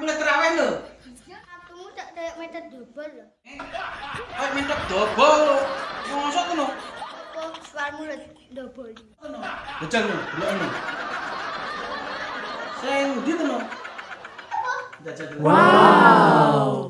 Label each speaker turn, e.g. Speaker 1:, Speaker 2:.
Speaker 1: mulai terawih lho.
Speaker 2: Kamu tak kayak meter dobol lho.
Speaker 1: Eh, kayak meter dobol. Mosok ngono. Apa
Speaker 2: suarmu dobol?
Speaker 1: Ngono. Bejang lho, delokno. Sing ndi ngono? Wow.